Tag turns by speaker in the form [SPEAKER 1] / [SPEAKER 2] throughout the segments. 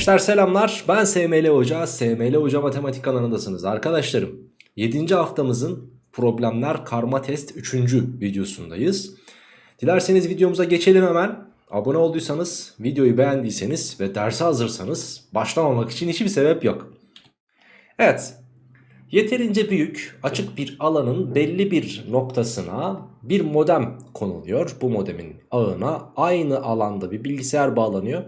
[SPEAKER 1] Gençler selamlar ben SML Hoca SML Hoca Matematik kanalındasınız arkadaşlarım 7. haftamızın problemler karma test 3. videosundayız Dilerseniz videomuza geçelim hemen Abone olduysanız videoyu beğendiyseniz ve derse hazırsanız başlamamak için hiçbir sebep yok Evet Yeterince büyük açık bir alanın belli bir noktasına bir modem konuluyor. Bu modemin ağına aynı alanda bir bilgisayar bağlanıyor.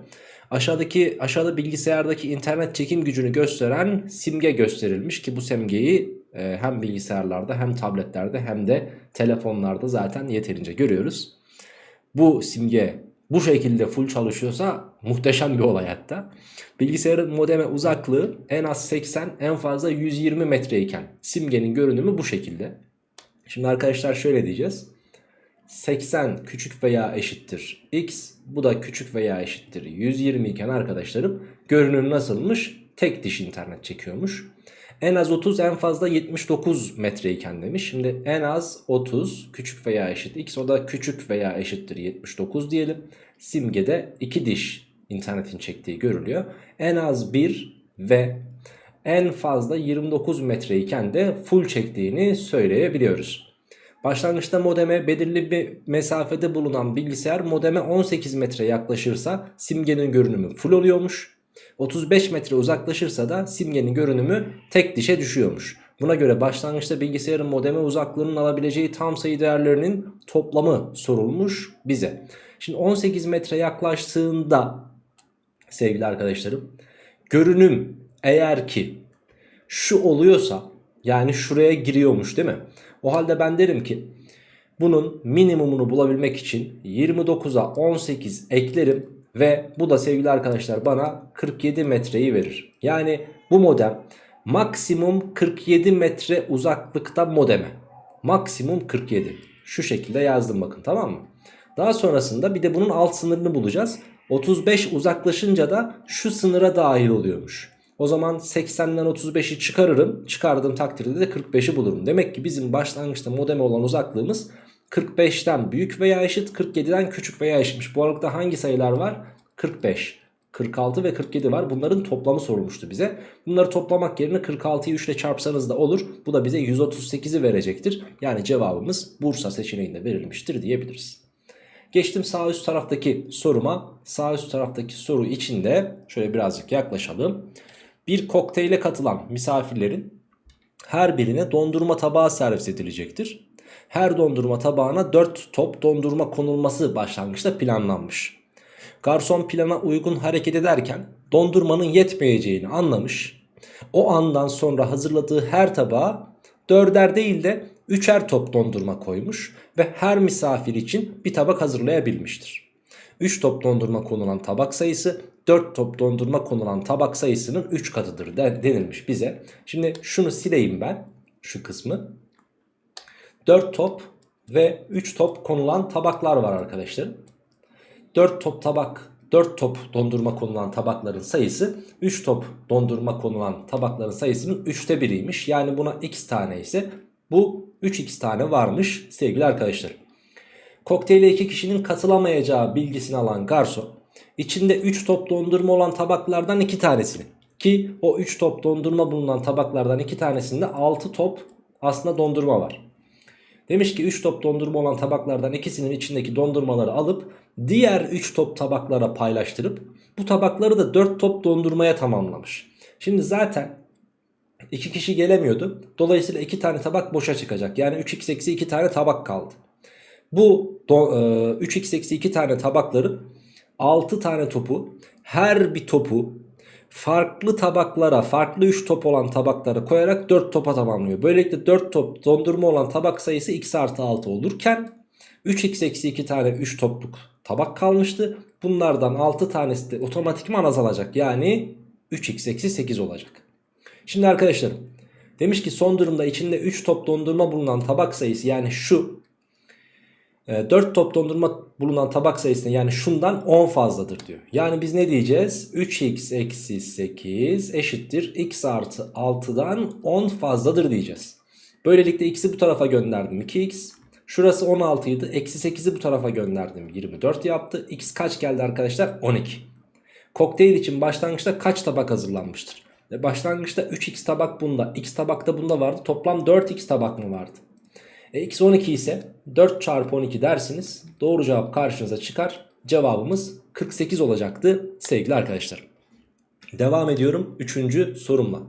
[SPEAKER 1] Aşağıdaki aşağıda bilgisayardaki internet çekim gücünü gösteren simge gösterilmiş ki bu simgeyi e, hem bilgisayarlarda hem tabletlerde hem de telefonlarda zaten yeterince görüyoruz. Bu simge bu şekilde full çalışıyorsa muhteşem bir olay hatta. Bilgisayarın modeme uzaklığı en az 80 en fazla 120 metreyken simgenin görünümü bu şekilde. Şimdi arkadaşlar şöyle diyeceğiz. 80 küçük veya eşittir x bu da küçük veya eşittir 120 iken arkadaşlarım görünüm nasılmış? Tek diş internet çekiyormuş. En az 30 en fazla 79 metreyken demiş. Şimdi en az 30 küçük veya eşit x o da küçük veya eşittir 79 diyelim. Simgede 2 diş internetin çektiği görülüyor. En az 1 ve en fazla 29 metreyken de full çektiğini söyleyebiliyoruz. Başlangıçta modeme belirli bir mesafede bulunan bilgisayar modeme 18 metre yaklaşırsa simgenin görünümü full oluyormuş. 35 metre uzaklaşırsa da simgenin görünümü tek dişe düşüyormuş. Buna göre başlangıçta bilgisayarın modeme uzaklığının alabileceği tam sayı değerlerinin toplamı sorulmuş bize. Şimdi 18 metre yaklaştığında sevgili arkadaşlarım görünüm eğer ki şu oluyorsa yani şuraya giriyormuş değil mi? O halde ben derim ki bunun minimumunu bulabilmek için 29'a 18 eklerim ve bu da sevgili arkadaşlar bana 47 metreyi verir. Yani bu modem maksimum 47 metre uzaklıkta modeme. Maksimum 47. Şu şekilde yazdım bakın tamam mı? Daha sonrasında bir de bunun alt sınırını bulacağız. 35 uzaklaşınca da şu sınıra dahil oluyormuş. O zaman 80'den 35'i çıkarırım. Çıkardığım takdirde de 45'i bulurum. Demek ki bizim başlangıçta modeme olan uzaklığımız 45'ten büyük veya eşit 47'den küçük veya eşitmiş. Bu aralıkta hangi sayılar var? 45, 46 ve 47 var. Bunların toplamı sorulmuştu bize. Bunları toplamak yerine 46'yı 3 ile çarpsanız da olur. Bu da bize 138'i verecektir. Yani cevabımız Bursa seçeneğinde verilmiştir diyebiliriz. Geçtim sağ üst taraftaki soruma. Sağ üst taraftaki soru içinde şöyle birazcık yaklaşalım. Bir kokteyle katılan misafirlerin her birine dondurma tabağı servis edilecektir. Her dondurma tabağına 4 top dondurma konulması başlangıçta planlanmış. Garson plana uygun hareket ederken dondurmanın yetmeyeceğini anlamış. O andan sonra hazırladığı her tabağa dörder değil de üçer top dondurma koymuş ve her misafir için bir tabak hazırlayabilmiştir. 3 top dondurma konulan tabak sayısı 4 top dondurma konulan tabak sayısının 3 katıdır denilmiş bize. Şimdi şunu sileyim ben şu kısmı. 4 top ve 3 top konulan tabaklar var arkadaşlar. 4 top tabak 4 top dondurma konulan tabakların sayısı 3 top dondurma konulan tabakların sayısının 3'te biriymiş. Yani buna x tane ise bu 3x tane varmış sevgili arkadaşlar. Kokteyle 2 kişinin katılamayacağı bilgisini alan garson içinde 3 top dondurma olan tabaklardan 2 tanesini ki o 3 top dondurma bulunan tabaklardan 2 tanesinde 6 top aslında dondurma var. Demiş ki 3 top dondurma olan tabaklardan ikisinin içindeki dondurmaları alıp diğer 3 top tabaklara paylaştırıp bu tabakları da 4 top dondurmaya tamamlamış. Şimdi zaten 2 kişi gelemiyordu. Dolayısıyla 2 tane tabak boşa çıkacak. Yani 3x eksi 2 tane tabak kaldı. Bu 3x eksi 2 tane tabakları 6 tane topu her bir topu farklı tabaklara farklı 3 top olan tabaklara koyarak 4 topa tamamlıyor. Böylelikle 4 top dondurma olan tabak sayısı x artı 6 olurken 3x eksi 2 tane 3 topluk tabak kalmıştı. Bunlardan 6 tanesi de otomatikman azalacak. Yani 3x eksi 8 olacak. Şimdi arkadaşlarım demiş ki son durumda içinde 3 top dondurma bulunan tabak sayısı yani şu 4 ee, top dondurma bulunan tabak sayısına yani şundan 10 fazladır diyor. Yani biz ne diyeceğiz? 3x eksi 8 eşittir x artı 6'dan 10 fazladır diyeceğiz. Böylelikle x'i bu tarafa gönderdim 2x. Şurası 16 idi. Eksi 8'i bu tarafa gönderdim 24 yaptı. x kaç geldi arkadaşlar? 12. Kokteyl için başlangıçta kaç tabak hazırlanmıştır? E başlangıçta 3x tabak bunda, x tabak da bunda vardı. Toplam 4x tabak mı vardı? E x 12 ise 4 çarpı 12 dersiniz. Doğru cevap karşınıza çıkar. Cevabımız 48 olacaktı sevgili arkadaşlar. Devam ediyorum 3. sorumla.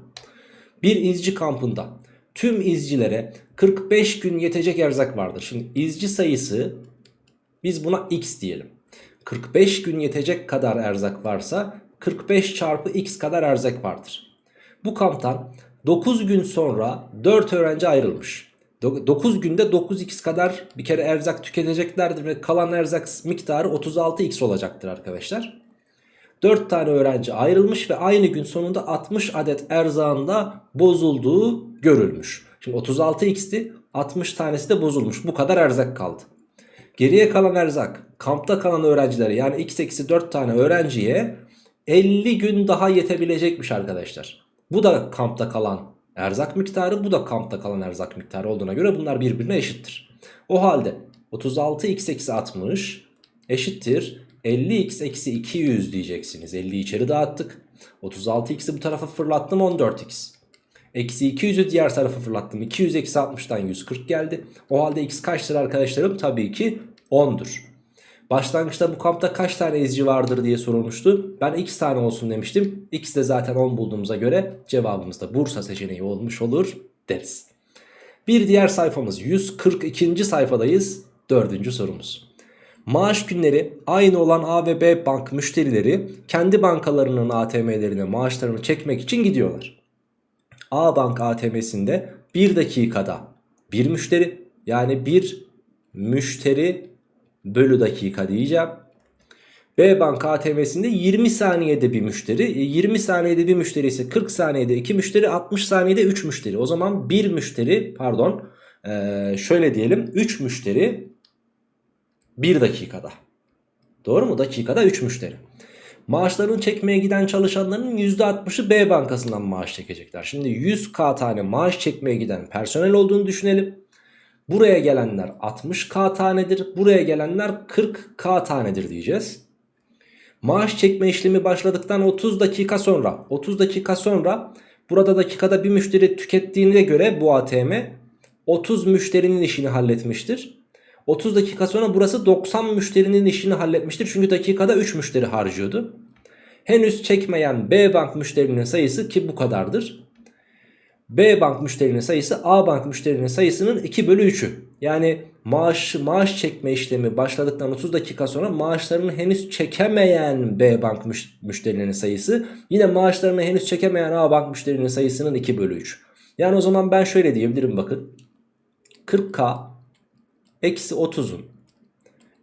[SPEAKER 1] Bir izci kampında tüm izcilere 45 gün yetecek erzak vardır. Şimdi izci sayısı biz buna x diyelim. 45 gün yetecek kadar erzak varsa 45 çarpı x kadar erzak vardır. Bu kamptan 9 gün sonra 4 öğrenci ayrılmış. 9 günde 9x kadar bir kere erzak tüketeceklerdir ve kalan erzak miktarı 36x olacaktır arkadaşlar. 4 tane öğrenci ayrılmış ve aynı gün sonunda 60 adet erzağında bozulduğu görülmüş. Şimdi 36x'ti 60 tanesi de bozulmuş bu kadar erzak kaldı. Geriye kalan erzak kampta kalan öğrencilere yani x eksi 4 tane öğrenciye 50 gün daha yetebilecekmiş arkadaşlar. Bu da kampta kalan erzak miktarı bu da kampta kalan erzak miktarı olduğuna göre bunlar birbirine eşittir. O halde 36x eksi 60 eşittir 50x eksi 200 diyeceksiniz. 50'yi içeri dağıttık. 36x'i bu tarafa fırlattım 14x. Eksi 200'ü diğer tarafa fırlattım. 200 eksi 60'tan 140 geldi. O halde x kaçtır arkadaşlarım? Tabii ki 10'dur. Başlangıçta bu kampta kaç tane izci vardır diye sorulmuştu. Ben x tane olsun demiştim. X de zaten 10 bulduğumuza göre cevabımız da Bursa seçeneği olmuş olur deriz. Bir diğer sayfamız 142. sayfadayız. Dördüncü sorumuz. Maaş günleri aynı olan A ve B bank müşterileri kendi bankalarının ATM'lerine maaşlarını çekmek için gidiyorlar. A bank ATM'sinde 1 dakikada bir müşteri yani bir müşteri bölü dakika diyeceğim. B banka ATM'sinde 20 saniyede bir müşteri. 20 saniyede bir müşteri ise 40 saniyede 2 müşteri 60 saniyede 3 müşteri. O zaman bir müşteri pardon şöyle diyelim 3 müşteri 1 dakikada. Doğru mu? Dakikada 3 müşteri. Maaşlarını çekmeye giden çalışanların %60'ı B bankasından maaş çekecekler. Şimdi 100k tane maaş çekmeye giden personel olduğunu düşünelim. Buraya gelenler 60k tanedir. Buraya gelenler 40k tanedir diyeceğiz. Maaş çekme işlemi başladıktan 30 dakika sonra 30 dakika sonra burada dakikada bir müşteri tükettiğine göre bu ATM 30 müşterinin işini halletmiştir. 30 dakika sonra burası 90 müşterinin işini halletmiştir. Çünkü dakikada 3 müşteri harcıyordu. Henüz çekmeyen B bank müşterinin sayısı ki bu kadardır. B bank müşterinin sayısı A bank müşterinin sayısının 2 bölü 3'ü. Yani maaş, maaş çekme işlemi başladıktan 30 dakika sonra maaşlarını henüz çekemeyen B bank müşterinin sayısı yine maaşlarını henüz çekemeyen A bank müşterinin sayısının 2 bölü 3. Yani o zaman ben şöyle diyebilirim bakın. 40K eksi 30'un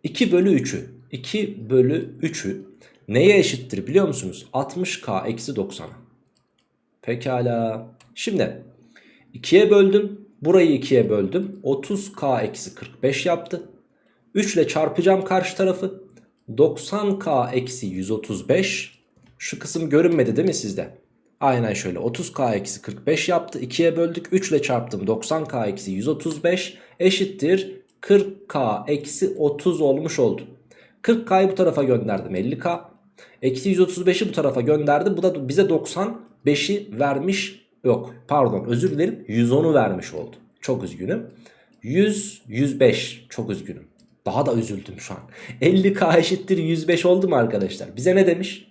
[SPEAKER 1] 2 bölü 3'ü 2 bölü 3'ü neye eşittir biliyor musunuz? 60K eksi 90'a. Pekala. Şimdi 2'ye böldüm. Burayı 2'ye böldüm. 30k eksi 45 yaptı. 3 ile çarpacağım karşı tarafı. 90k eksi 135. Şu kısım görünmedi değil mi sizde? Aynen şöyle 30k eksi 45 yaptı. 2'ye böldük. 3 ile çarptım. 90k eksi 135 eşittir. 40k eksi 30 olmuş oldu. 40k'yı bu tarafa gönderdim 50k. Eksi 135'i bu tarafa gönderdi. Bu da bize 95'i vermiş Yok pardon özür dilerim 110'u vermiş oldu. Çok üzgünüm. 100, 105 çok üzgünüm. Daha da üzüldüm şu an. 50k eşittir 105 oldu mu arkadaşlar? Bize ne demiş?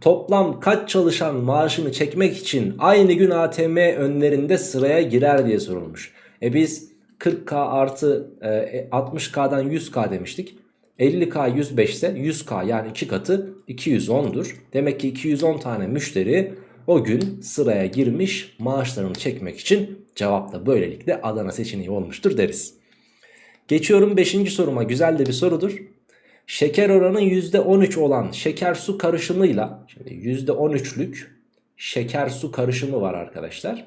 [SPEAKER 1] Toplam kaç çalışan maaşını çekmek için aynı gün ATM önlerinde sıraya girer diye sorulmuş. E biz 40k artı e, 60k'dan 100k demiştik. 50k 105 ise 100k yani 2 katı 210'dur. Demek ki 210 tane müşteri o gün sıraya girmiş maaşlarını çekmek için cevap da böylelikle Adana seçeneği olmuştur deriz. Geçiyorum 5. soruma güzel de bir sorudur. Şeker oranı %13 olan şeker su karışımıyla şimdi %13'lük şeker su karışımı var arkadaşlar.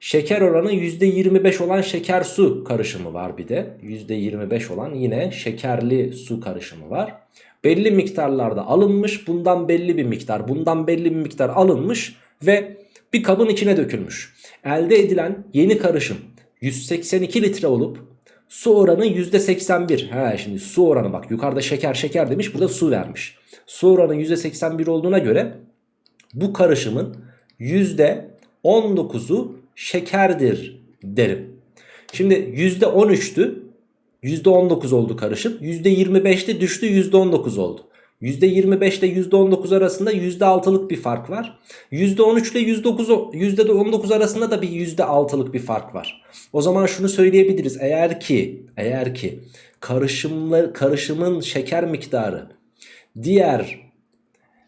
[SPEAKER 1] Şeker oranı %25 olan şeker su karışımı var bir de. %25 olan yine şekerli su karışımı var belli miktarlarda alınmış. Bundan belli bir miktar, bundan belli bir miktar alınmış ve bir kabın içine dökülmüş. Elde edilen yeni karışım 182 litre olup Su oranı %81. He şimdi su oranı bak yukarıda şeker şeker demiş burada su vermiş. Su oranı %81 olduğuna göre bu karışımın %19'u şekerdir derim. Şimdi %13'tü. %19 oldu karışım. %25'te düştü %19 oldu. %25 ile %19 arasında %6'lık bir fark var. %13 ile %19 arasında da bir %6'lık bir fark var. O zaman şunu söyleyebiliriz. Eğer ki eğer ki karışımlar karışımın şeker miktarı diğer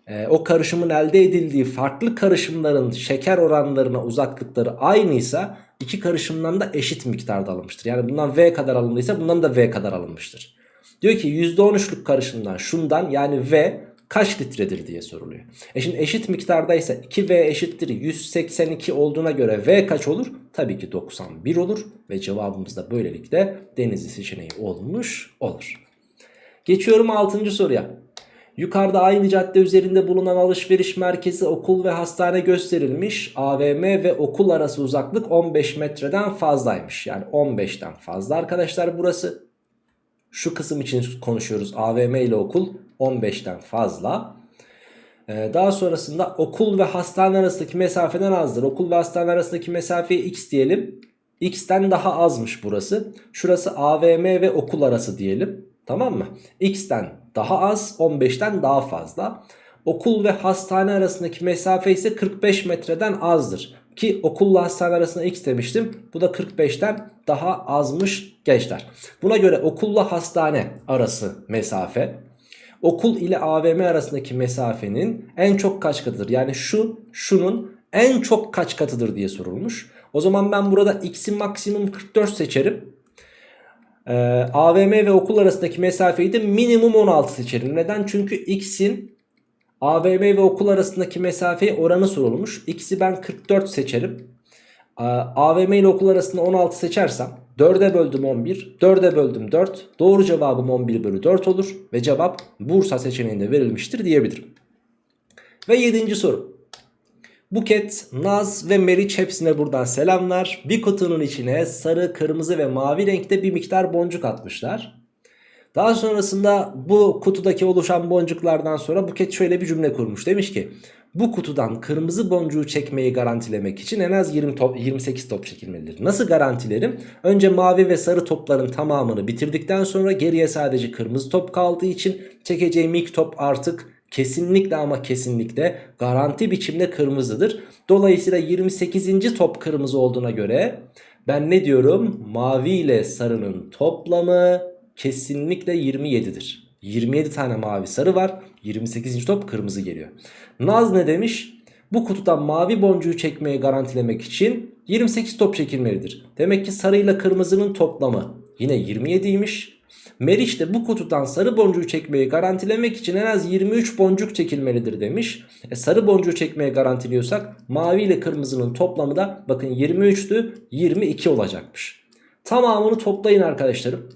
[SPEAKER 1] e, o karışımın elde edildiği farklı karışımların şeker oranlarına uzaklıkları aynıysa iki karışımdan da eşit miktarda alınmıştır. Yani bundan V kadar alındıysa bundan da V kadar alınmıştır. Diyor ki %13'lük karışımdan şundan yani V kaç litredir diye soruluyor. E şimdi eşit miktardaysa 2V eşittir 182 olduğuna göre V kaç olur? Tabii ki 91 olur ve cevabımız da böylelikle denizli seçeneği olmuş olur. Geçiyorum 6. soruya. Yukarıda aynı cadde üzerinde bulunan alışveriş merkezi, okul ve hastane gösterilmiş. AVM ve okul arası uzaklık 15 metreden fazlaymış. Yani 15'ten fazla arkadaşlar burası. Şu kısım için konuşuyoruz. AVM ile okul 15'ten fazla. Ee, daha sonrasında okul ve hastane arasındaki mesafeden azdır. Okul ve hastane arasındaki mesafeye x diyelim. X'ten daha azmış burası. Şurası AVM ve okul arası diyelim. Tamam mı? X'ten daha az 15'ten daha fazla. Okul ve hastane arasındaki mesafe ise 45 metreden azdır. Ki okulla hastane arasında x demiştim. Bu da 45'ten daha azmış gençler. Buna göre okulla hastane arası mesafe. Okul ile AVM arasındaki mesafenin en çok kaç katıdır? Yani şu şunun en çok kaç katıdır diye sorulmuş. O zaman ben burada x'in maksimum 44 seçerim. Ee, AVM ve okul arasındaki mesafeyi de minimum 16 seçerim. Neden? Çünkü x'in AVM ve okul arasındaki mesafeyi oranı sorulmuş. X'i ben 44 seçerim. AVM ile okul arasında 16 seçersem 4'e böldüm 11, 4'e böldüm 4. Doğru cevabım 11 bölü 4 olur ve cevap Bursa seçeneğinde verilmiştir diyebilirim. Ve 7. soru. Buket, Naz ve Meriç hepsine buradan selamlar. Bir kutunun içine sarı, kırmızı ve mavi renkte bir miktar boncuk atmışlar. Daha sonrasında bu kutudaki oluşan boncuklardan sonra Buket şöyle bir cümle kurmuş. Demiş ki bu kutudan kırmızı boncuğu çekmeyi garantilemek için en az 20 top, 28 top çekilmelidir. Nasıl garantilerim? Önce mavi ve sarı topların tamamını bitirdikten sonra geriye sadece kırmızı top kaldığı için çekeceğim ilk top artık kesinlikle ama kesinlikle garanti biçimde kırmızıdır. Dolayısıyla 28. top kırmızı olduğuna göre ben ne diyorum? Mavi ile sarının toplamı kesinlikle 27'dir. 27 tane mavi sarı var. 28. top kırmızı geliyor. Naz ne demiş? Bu kutudan mavi boncuğu çekmeyi garantilemek için 28 top çekilmelidir. Demek ki sarı ile kırmızının toplamı yine 27'ymiş. Meriç de bu kutudan sarı boncuğu çekmeyi garantilemek için en az 23 boncuk çekilmelidir demiş. E sarı boncuğu çekmeye garantiliyorsak mavi ile kırmızının toplamı da bakın 23'tü 22 olacakmış. Tamamını toplayın arkadaşlarım.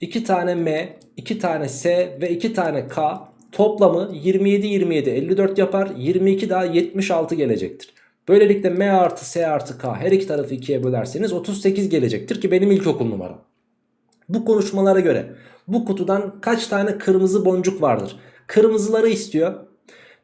[SPEAKER 1] 2 tane M, 2 tane S ve 2 tane K toplamı 27 27 54 yapar. 22 daha 76 gelecektir. Böylelikle M artı S artı K her iki tarafı 2'ye bölerseniz 38 gelecektir ki benim ilkokul numaram. Bu konuşmalara göre bu kutudan kaç tane kırmızı boncuk vardır? Kırmızıları istiyor.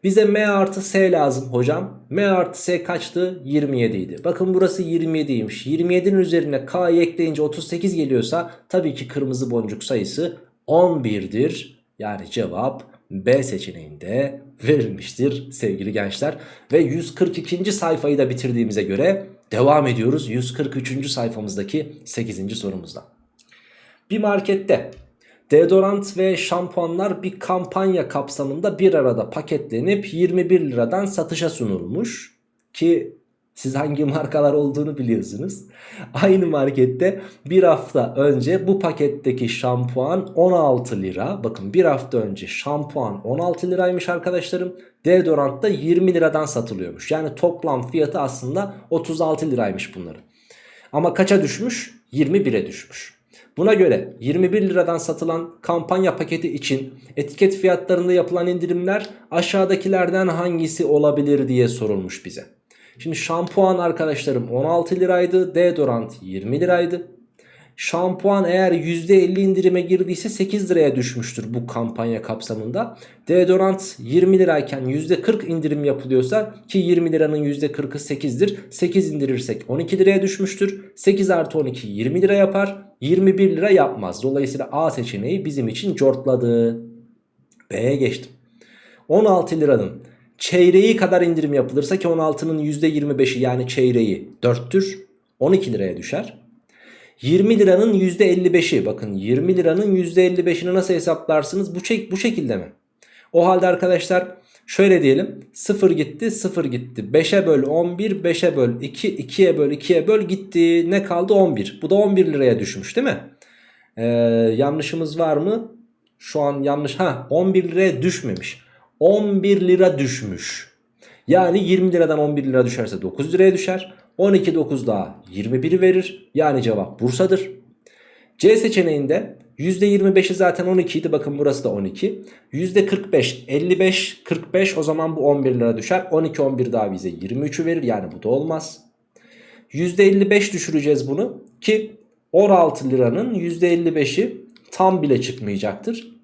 [SPEAKER 1] Bize M artı S lazım hocam. M artı S kaçtı? 27 idi. Bakın burası 27'ymiş. 27'nin üzerine K'yı ekleyince 38 geliyorsa tabii ki kırmızı boncuk sayısı 11'dir. Yani cevap B seçeneğinde verilmiştir sevgili gençler. Ve 142. sayfayı da bitirdiğimize göre devam ediyoruz 143. sayfamızdaki 8. sorumuzda. Bir markette Deodorant ve şampuanlar bir kampanya kapsamında bir arada paketlenip 21 liradan satışa sunulmuş. Ki siz hangi markalar olduğunu biliyorsunuz. Aynı markette bir hafta önce bu paketteki şampuan 16 lira. Bakın bir hafta önce şampuan 16 liraymış arkadaşlarım. Deodorant da 20 liradan satılıyormuş. Yani toplam fiyatı aslında 36 liraymış bunların. Ama kaça düşmüş? 21'e düşmüş. Buna göre 21 liradan satılan kampanya paketi için etiket fiyatlarında yapılan indirimler aşağıdakilerden hangisi olabilir diye sorulmuş bize. Şimdi şampuan arkadaşlarım 16 liraydı, deodorant 20 liraydı. Şampuan eğer %50 indirime girdiyse 8 liraya düşmüştür bu kampanya kapsamında. Deodorant 20 lirayken %40 indirim yapılıyorsa ki 20 liranın %40'ı 8'dir. 8 indirirsek 12 liraya düşmüştür. 8 artı 12 20 lira yapar. 21 lira yapmaz. Dolayısıyla A seçeneği bizim için cortladı. B'ye geçtim. 16 liranın çeyreği kadar indirim yapılırsa ki 16'nın %25'i yani çeyreği 4'tür. 12 liraya düşer. 20 liranın %55'i bakın 20 liranın %55'ini nasıl hesaplarsınız? Bu, çek, bu şekilde mi? O halde arkadaşlar şöyle diyelim 0 gitti 0 gitti 5'e böl 11 5'e böl 2 2'ye böl 2'ye böl gitti ne kaldı 11 bu da 11 liraya düşmüş değil mi? Ee, yanlışımız var mı? Şu an yanlış ha 11 liraya düşmemiş 11 lira düşmüş. Yani 20 liradan 11 lira düşerse 9 liraya düşer. 12 9 daha 21'i verir. Yani cevap Bursa'dır. C seçeneğinde %25'i zaten 12 idi. Bakın burası da 12. %45 55 45 o zaman bu 11 lira düşer. 12 11 daha bize 23'ü verir. Yani bu da olmaz. %55 düşüreceğiz bunu ki 16 liranın %55'i tam bile çıkmayacaktır.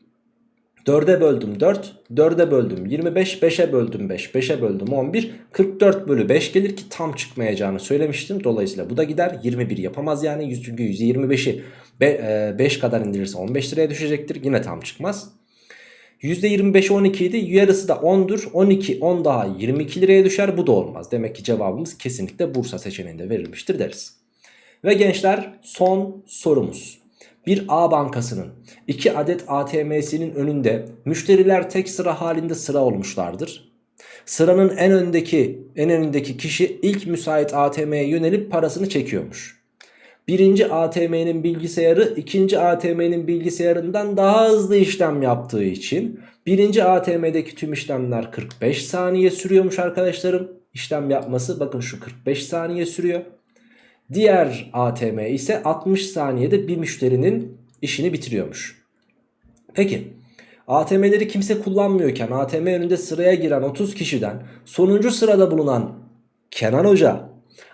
[SPEAKER 1] 4'e böldüm 4, 4'e böldüm 25, 5'e böldüm 5, 5'e böldüm 11, 44 bölü 5 gelir ki tam çıkmayacağını söylemiştim. Dolayısıyla bu da gider 21 yapamaz yani çünkü %25'i 5 kadar indirirse 15 liraya düşecektir yine tam çıkmaz. %25'i 12 idi yarısı da 10'dur 12 10 daha 22 liraya düşer bu da olmaz. Demek ki cevabımız kesinlikle Bursa seçeneğinde verilmiştir deriz. Ve gençler son sorumuz. Bir A bankasının 2 adet ATM'sinin önünde müşteriler tek sıra halinde sıra olmuşlardır. Sıranın en öndeki en önündeki kişi ilk müsait ATM'ye yönelip parasını çekiyormuş. Birinci ATM'nin bilgisayarı ikinci ATM'nin bilgisayarından daha hızlı işlem yaptığı için birinci ATM'deki tüm işlemler 45 saniye sürüyormuş arkadaşlarım. İşlem yapması bakın şu 45 saniye sürüyor. Diğer ATM ise 60 saniyede bir müşterinin işini bitiriyormuş. Peki ATM'leri kimse kullanmıyorken ATM önünde sıraya giren 30 kişiden sonuncu sırada bulunan Kenan Hoca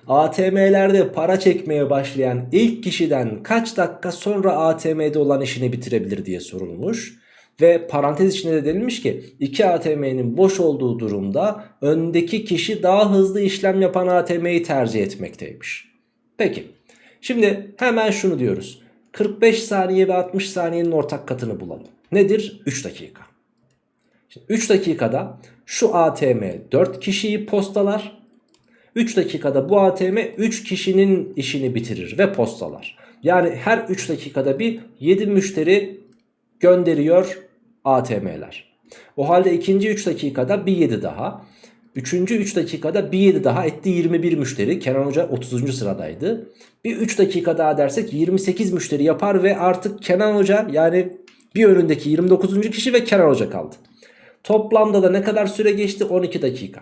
[SPEAKER 1] ATM'lerde para çekmeye başlayan ilk kişiden kaç dakika sonra ATM'de olan işini bitirebilir diye sorulmuş. Ve parantez içinde de denilmiş ki iki ATM'nin boş olduğu durumda öndeki kişi daha hızlı işlem yapan ATM'yi tercih etmekteymiş. Peki şimdi hemen şunu diyoruz. 45 saniye ve 60 saniyenin ortak katını bulalım. Nedir? 3 dakika. Şimdi 3 dakikada şu ATM 4 kişiyi postalar. 3 dakikada bu ATM 3 kişinin işini bitirir ve postalar. Yani her 3 dakikada bir 7 müşteri gönderiyor ATM'ler. O halde ikinci 3 dakikada bir 7 daha. Üçüncü 3 dakikada bir 7 daha etti 21 müşteri. Kenan Hoca 30. sıradaydı. Bir 3 dakika daha dersek 28 müşteri yapar ve artık Kenan Hoca yani bir önündeki 29. kişi ve Kenan Hoca kaldı. Toplamda da ne kadar süre geçti? 12 dakika.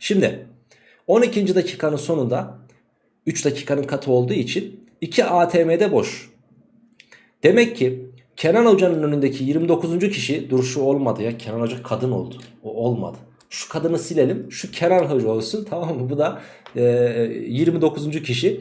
[SPEAKER 1] Şimdi 12. dakikanın sonunda 3 dakikanın katı olduğu için 2 ATM'de boş. Demek ki Kenan Hoca'nın önündeki 29. kişi duruşu olmadı ya. Kenan Hoca kadın oldu. O olmadı. Şu kadını silelim. Şu Kenan Hoca olsun. Tamam mı? Bu da e, 29. kişi.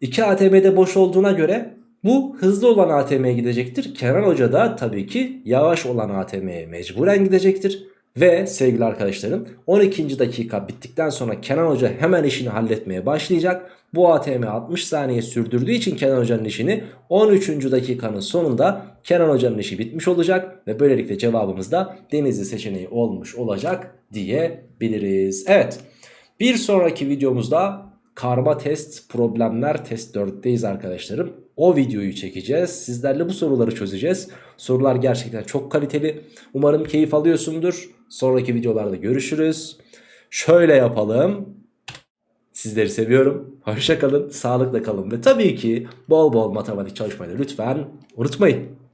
[SPEAKER 1] 2 ATM'de boş olduğuna göre bu hızlı olan ATM'ye gidecektir. Kenan Hoca da tabii ki yavaş olan ATM'ye mecburen gidecektir. Ve sevgili arkadaşlarım 12. dakika bittikten sonra Kenan Hoca hemen işini halletmeye başlayacak. Bu ATM 60 saniye sürdürdüğü için Kenan Hoca'nın işini 13. dakikanın sonunda Kenan Hoca'nın işi bitmiş olacak. Ve böylelikle cevabımız da Denizli seçeneği olmuş olacak diyebiliriz. Evet bir sonraki videomuzda karma test problemler test 4'teyiz arkadaşlarım. O videoyu çekeceğiz. Sizlerle bu soruları çözeceğiz. Sorular gerçekten çok kaliteli. Umarım keyif alıyorsundur. Sonraki videolarda görüşürüz. Şöyle yapalım. Sizleri seviyorum. Hoşça kalın, sağlıkla kalın ve tabii ki bol bol matematik çalışmayı lütfen unutmayın.